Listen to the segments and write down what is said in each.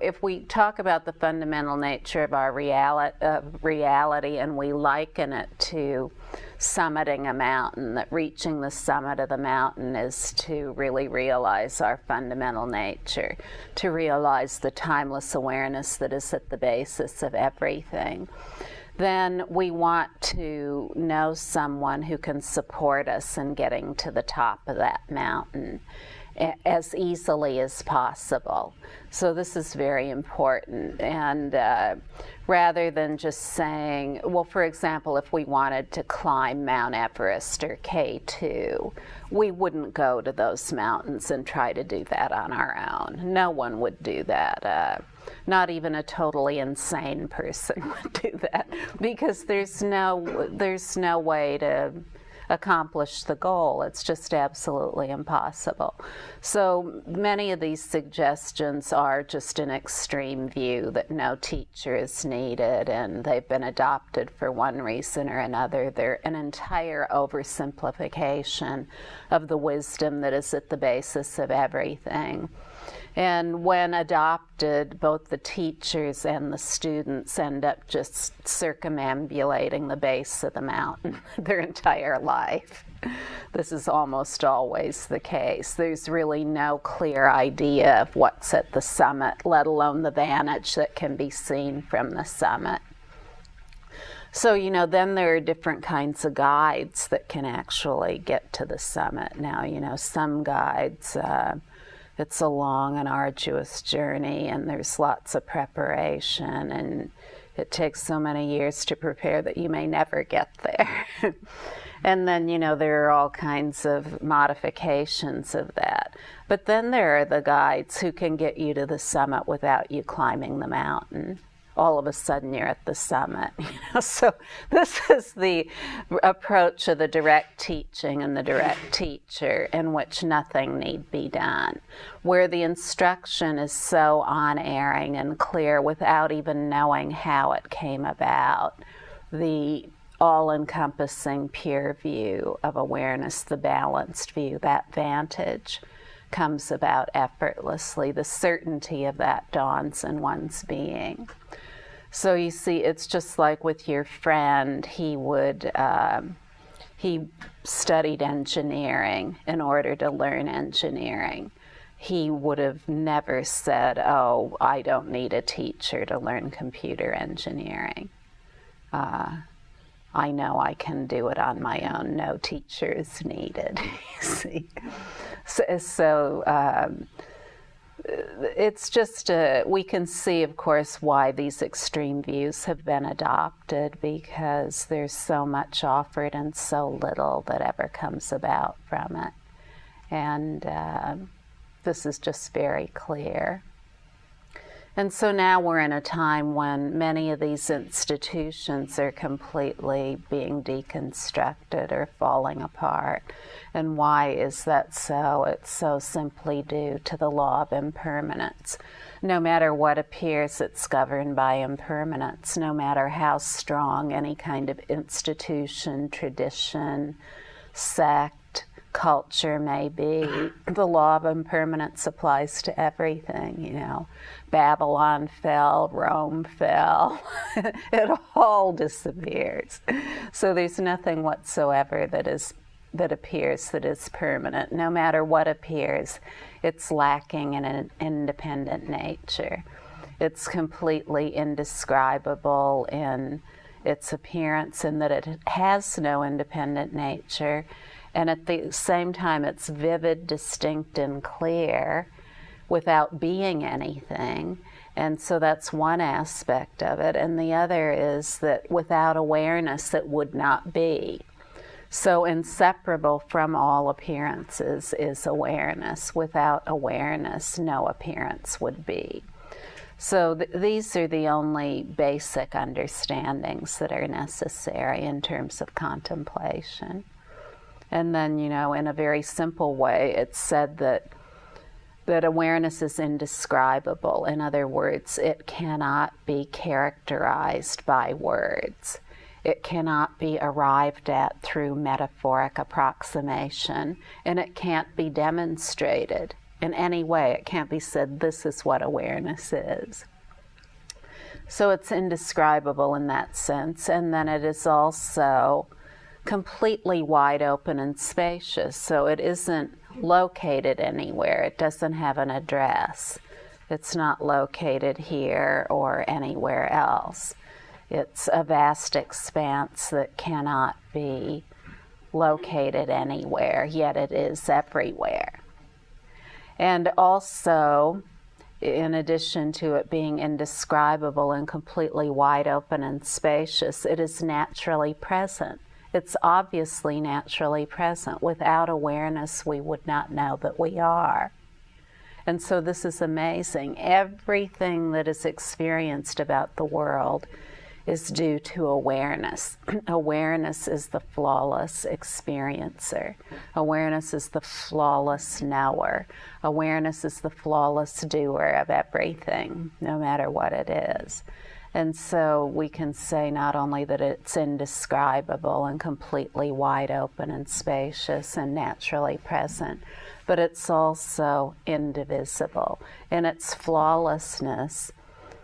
If we talk about the fundamental nature of our reality, uh, reality and we liken it to summiting a mountain, that reaching the summit of the mountain is to really realize our fundamental nature, to realize the timeless awareness that is at the basis of everything then we want to know someone who can support us in getting to the top of that mountain as easily as possible. So this is very important. And uh, rather than just saying, well, for example, if we wanted to climb Mount Everest or K2, we wouldn't go to those mountains and try to do that on our own. No one would do that. Uh, not even a totally insane person would do that because there's no there's no way to accomplish the goal. It's just absolutely impossible. So many of these suggestions are just an extreme view that no teacher is needed and they've been adopted for one reason or another. They're an entire oversimplification of the wisdom that is at the basis of everything. And when adopted, both the teachers and the students end up just circumambulating the base of the mountain their entire life. This is almost always the case. There's really no clear idea of what's at the summit, let alone the vantage that can be seen from the summit. So, you know, then there are different kinds of guides that can actually get to the summit. Now, you know, some guides, uh, it's a long and arduous journey and there's lots of preparation and it takes so many years to prepare that you may never get there. and then, you know, there are all kinds of modifications of that. But then there are the guides who can get you to the summit without you climbing the mountain all of a sudden you're at the summit. You know? So this is the approach of the direct teaching and the direct teacher in which nothing need be done, where the instruction is so unerring and clear without even knowing how it came about. The all-encompassing pure view of awareness, the balanced view, that vantage comes about effortlessly. The certainty of that dawns in one's being. So you see, it's just like with your friend, he would, um, he studied engineering in order to learn engineering. He would have never said, oh, I don't need a teacher to learn computer engineering. Uh, I know I can do it on my own. No teacher is needed. see, so, so um, it's just, a, we can see, of course, why these extreme views have been adopted because there's so much offered and so little that ever comes about from it. And uh, this is just very clear. And so now we're in a time when many of these institutions are completely being deconstructed or falling apart. And why is that so? It's so simply due to the law of impermanence. No matter what appears, it's governed by impermanence. No matter how strong any kind of institution, tradition, sect, culture may be, the law of impermanence applies to everything, you know. Babylon fell, Rome fell, it all disappears. So there's nothing whatsoever that is that appears that is permanent. No matter what appears, it's lacking in an independent nature. It's completely indescribable in its appearance in that it has no independent nature and at the same time it's vivid, distinct, and clear without being anything. And so that's one aspect of it. And the other is that without awareness, it would not be. So, inseparable from all appearances is awareness. Without awareness, no appearance would be. So, th these are the only basic understandings that are necessary in terms of contemplation. And then, you know, in a very simple way, it's said that that awareness is indescribable. In other words, it cannot be characterized by words. It cannot be arrived at through metaphoric approximation, and it can't be demonstrated. in any way. It can't be said, this is what awareness is. So it's indescribable in that sense. And then it is also completely wide open and spacious. So it isn't located anywhere, it doesn't have an address. It's not located here or anywhere else. It's a vast expanse that cannot be located anywhere, yet it is everywhere. And also, in addition to it being indescribable and completely wide open and spacious, it is naturally present. It's obviously naturally present. Without awareness, we would not know that we are. And so this is amazing. Everything that is experienced about the world is due to awareness. awareness is the flawless experiencer. Awareness is the flawless knower. Awareness is the flawless doer of everything, no matter what it is. And so we can say not only that it's indescribable and completely wide open and spacious and naturally present, but it's also indivisible. In its flawlessness,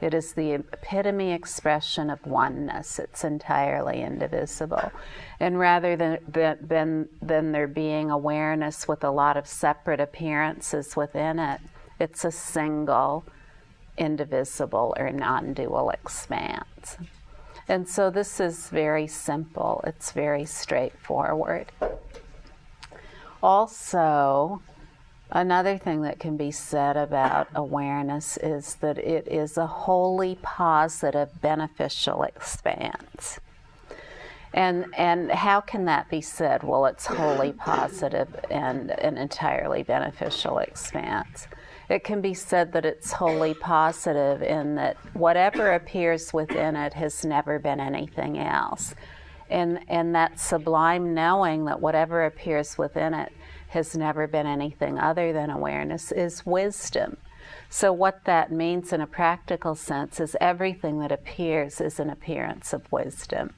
it is the epitome expression of oneness. It's entirely indivisible. And rather than, than, than there being awareness with a lot of separate appearances within it, it's a single, indivisible, or non dual expanse. And so this is very simple, it's very straightforward. Also, Another thing that can be said about awareness is that it is a wholly positive, beneficial expanse. And, and how can that be said? Well, it's wholly positive and an entirely beneficial expanse. It can be said that it's wholly positive in that whatever appears within it has never been anything else. And, and that sublime knowing that whatever appears within it has never been anything other than awareness is wisdom. So, what that means in a practical sense is everything that appears is an appearance of wisdom.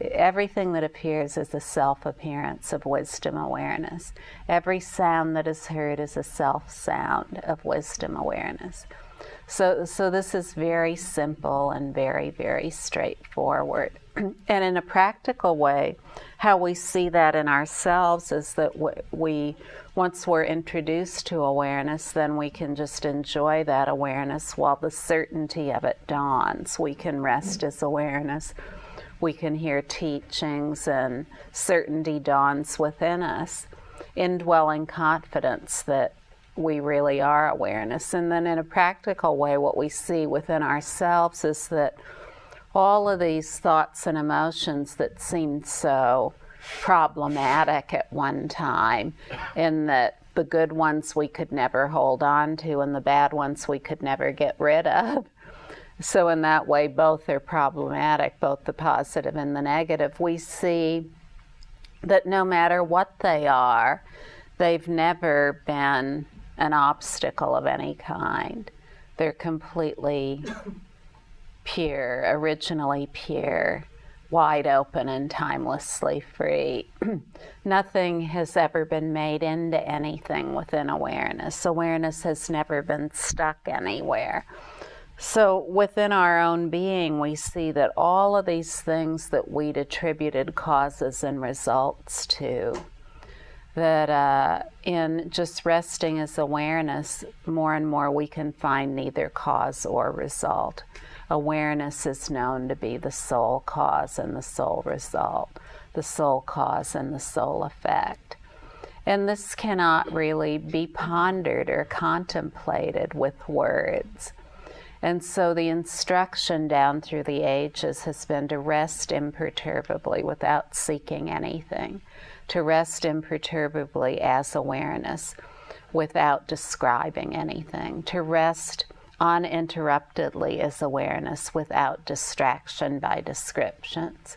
Everything that appears is a self appearance of wisdom awareness. Every sound that is heard is a self sound of wisdom awareness. So, so this is very simple and very, very straightforward. and in a practical way, how we see that in ourselves is that we, once we're introduced to awareness, then we can just enjoy that awareness while the certainty of it dawns. We can rest as awareness. We can hear teachings, and certainty dawns within us, indwelling confidence that we really are awareness. And then, in a practical way, what we see within ourselves is that all of these thoughts and emotions that seemed so problematic at one time, in that the good ones we could never hold on to and the bad ones we could never get rid of. So, in that way, both are problematic, both the positive and the negative. We see that no matter what they are, they've never been an obstacle of any kind. They're completely pure, originally pure, wide open, and timelessly free. Nothing has ever been made into anything within awareness. Awareness has never been stuck anywhere. So, within our own being, we see that all of these things that we'd attributed causes and results to, that uh, in just resting as awareness, more and more we can find neither cause or result awareness is known to be the sole cause and the sole result, the sole cause and the sole effect. And this cannot really be pondered or contemplated with words. And so the instruction down through the ages has been to rest imperturbably without seeking anything, to rest imperturbably as awareness without describing anything, to rest uninterruptedly as awareness without distraction by descriptions.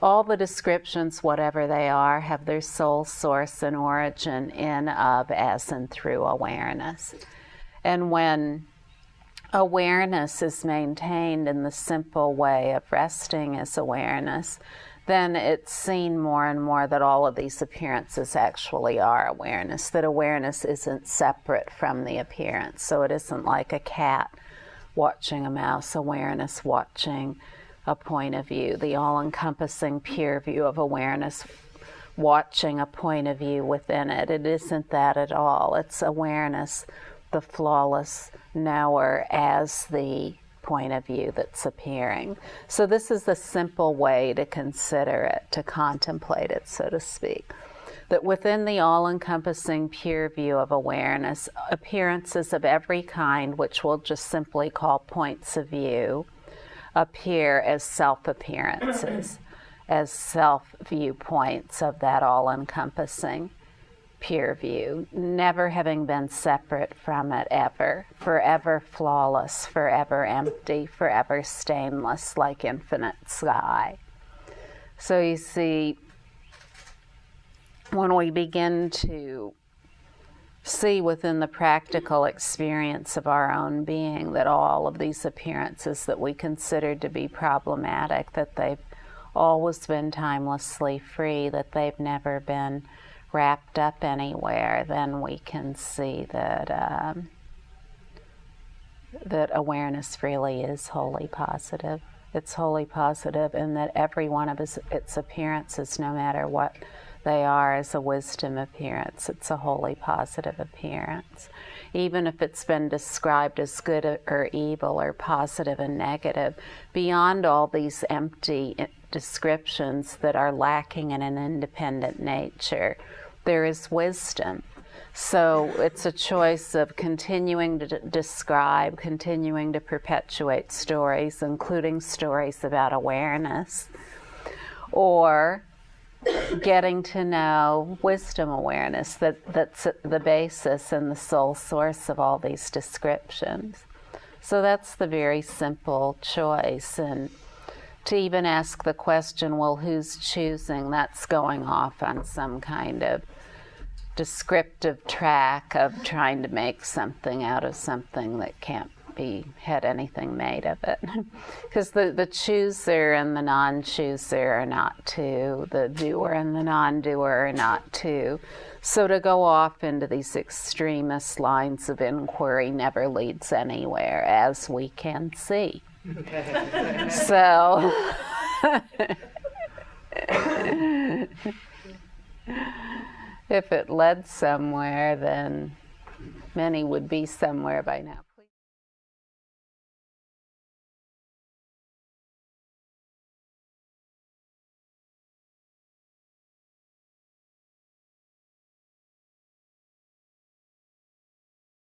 All the descriptions, whatever they are, have their sole source and origin in, of, as, and through awareness. And when awareness is maintained in the simple way of resting as awareness, then it's seen more and more that all of these appearances actually are awareness, that awareness isn't separate from the appearance. So it isn't like a cat watching a mouse, awareness watching a point of view, the all encompassing pure view of awareness watching a point of view within it. It isn't that at all. It's awareness, the flawless knower, as the point of view that's appearing. So, this is the simple way to consider it, to contemplate it, so to speak. That within the all encompassing pure view of awareness, appearances of every kind, which we'll just simply call points of view, appear as self appearances, as self viewpoints of that all pure view, never having been separate from it ever, forever flawless, forever empty, forever stainless, like infinite sky. So you see, when we begin to see within the practical experience of our own being that all of these appearances that we considered to be problematic, that they've always been timelessly free, that they've never been wrapped up anywhere, then we can see that um, that awareness really is wholly positive. It's wholly positive, and that every one of its, its appearances, no matter what they are, is a wisdom appearance. It's a wholly positive appearance. Even if it's been described as good or evil or positive and negative, beyond all these empty descriptions that are lacking in an independent nature, there is wisdom. So it's a choice of continuing to describe, continuing to perpetuate stories, including stories about awareness, or getting to know wisdom awareness that, that's the basis and the sole source of all these descriptions. So that's the very simple choice. And to even ask the question, well, who's choosing? That's going off on some kind of descriptive track of trying to make something out of something that can't be had anything made of it. Because the, the chooser and the non-chooser are not two. The doer and the non-doer are not two. So to go off into these extremist lines of inquiry never leads anywhere as we can see so. If it led somewhere then many would be somewhere by now